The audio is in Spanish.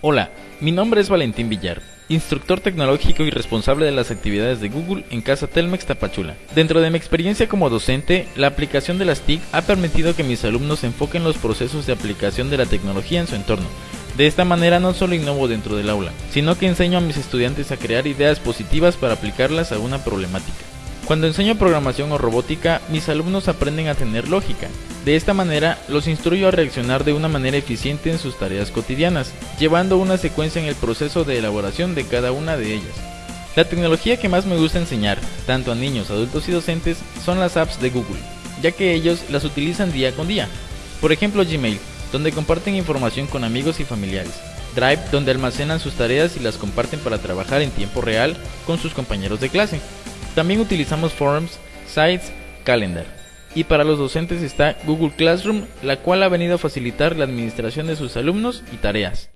Hola, mi nombre es Valentín Villar, instructor tecnológico y responsable de las actividades de Google en Casa Telmex Tapachula. Dentro de mi experiencia como docente, la aplicación de las TIC ha permitido que mis alumnos enfoquen los procesos de aplicación de la tecnología en su entorno. De esta manera no solo innovo dentro del aula, sino que enseño a mis estudiantes a crear ideas positivas para aplicarlas a una problemática. Cuando enseño programación o robótica, mis alumnos aprenden a tener lógica. De esta manera, los instruyo a reaccionar de una manera eficiente en sus tareas cotidianas, llevando una secuencia en el proceso de elaboración de cada una de ellas. La tecnología que más me gusta enseñar, tanto a niños, adultos y docentes, son las apps de Google, ya que ellos las utilizan día con día. Por ejemplo Gmail, donde comparten información con amigos y familiares. Drive, donde almacenan sus tareas y las comparten para trabajar en tiempo real con sus compañeros de clase. También utilizamos Forms, Sites, Calendar. Y para los docentes está Google Classroom, la cual ha venido a facilitar la administración de sus alumnos y tareas.